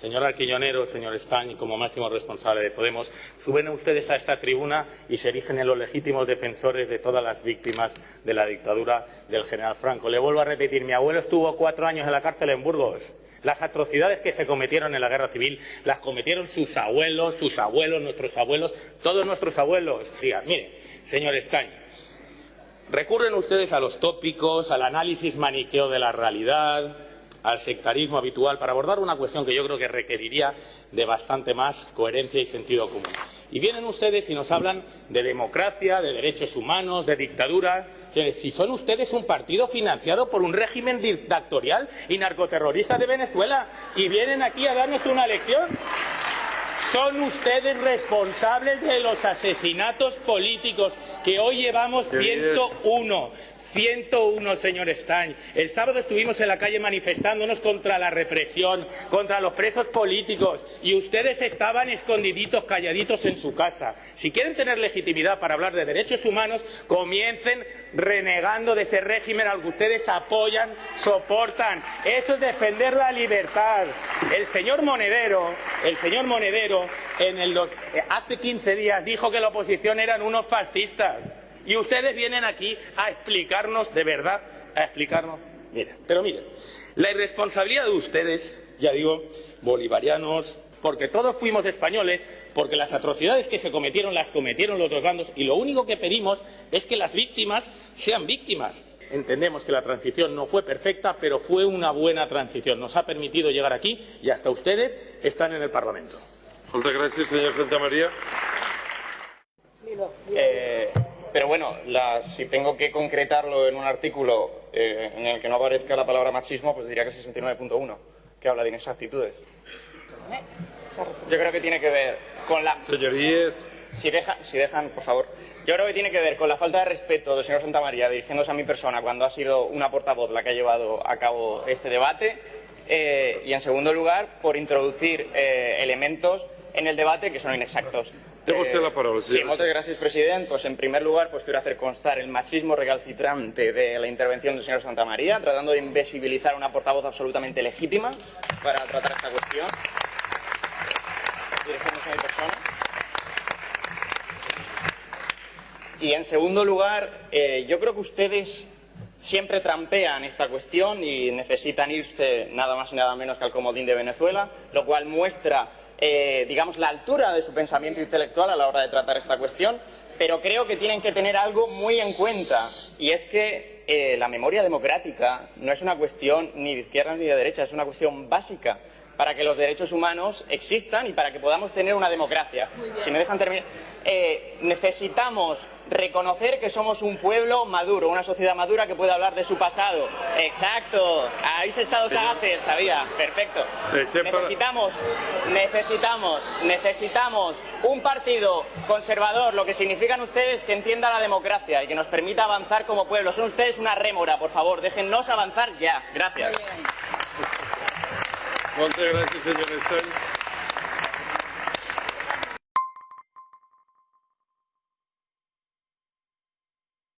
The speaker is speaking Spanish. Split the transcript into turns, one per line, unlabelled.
Señor Arquiñonero, señor Estañ, como máximo responsable de Podemos, suben ustedes a esta tribuna y se erigen en los legítimos defensores de todas las víctimas de la dictadura del general Franco. Le vuelvo a repetir, mi abuelo estuvo cuatro años en la cárcel en Burgos. Las atrocidades que se cometieron en la guerra civil las cometieron sus abuelos, sus abuelos, nuestros abuelos, todos nuestros abuelos. Mire, señor Estañ, recurren ustedes a los tópicos, al análisis maniqueo de la realidad, al sectarismo habitual para abordar una cuestión que yo creo que requeriría de bastante más coherencia y sentido común. Y vienen ustedes y nos hablan de democracia, de derechos humanos, de dictadura. Si son ustedes un partido financiado por un régimen dictatorial y narcoterrorista de Venezuela y vienen aquí a darnos una lección. Son ustedes responsables de los asesinatos políticos que hoy llevamos 101. 101, señor Stein. El sábado estuvimos en la calle manifestándonos contra la represión, contra los presos políticos, y ustedes estaban escondiditos, calladitos en su casa. Si quieren tener legitimidad para hablar de derechos humanos, comiencen renegando de ese régimen al que ustedes apoyan, soportan. Eso es defender la libertad. El señor Monedero, el señor Monedero, el, hace 15 días dijo que la oposición eran unos fascistas. Y ustedes vienen aquí a explicarnos, de verdad, a explicarnos. Mira, pero miren, la irresponsabilidad de ustedes, ya digo, bolivarianos, porque todos fuimos españoles, porque las atrocidades que se cometieron las cometieron los dos bandos, y lo único que pedimos es que las víctimas sean víctimas. Entendemos que la transición no fue perfecta, pero fue una buena transición. Nos ha permitido llegar aquí y hasta ustedes están en el Parlamento.
Muchas gracias, señor Santamaría.
Eh, pero bueno, la, si tengo que concretarlo en un artículo eh, en el que no aparezca la palabra machismo, pues diría que 69.1, que habla de inexactitudes. Yo creo que tiene que ver con la...
Señorías.
Si, deja, si dejan, por favor. Yo creo que tiene que ver con la falta de respeto del señor Santamaría dirigiéndose a mi persona cuando ha sido una portavoz la que ha llevado a cabo este debate. Eh, y en segundo lugar, por introducir eh, elementos en el debate que son inexactos.
Tengo usted la palabra,
Sí, muchas gracias, presidente. Pues en primer lugar, pues quiero hacer constar el machismo recalcitrante de la intervención del señor Santamaría, tratando de invisibilizar a una portavoz absolutamente legítima para tratar esta cuestión. Y en segundo lugar, eh, yo creo que ustedes siempre trampean esta cuestión y necesitan irse nada más y nada menos que al comodín de Venezuela, lo cual muestra eh, digamos, la altura de su pensamiento intelectual a la hora de tratar esta cuestión, pero creo que tienen que tener algo muy en cuenta, y es que eh, la memoria democrática no es una cuestión ni de izquierda ni de derecha, es una cuestión básica para que los derechos humanos existan y para que podamos tener una democracia. Si me dejan terminar, eh, necesitamos reconocer que somos un pueblo maduro, una sociedad madura que puede hablar de su pasado. Exacto, habéis estado sagaces, sabía, perfecto. Necesitamos, necesitamos, necesitamos un partido conservador, lo que significan ustedes que entienda la democracia y que nos permita avanzar como pueblo. Son ustedes una rémora, por favor, déjennos avanzar ya. Gracias.
Muchas gracias, señor Stein.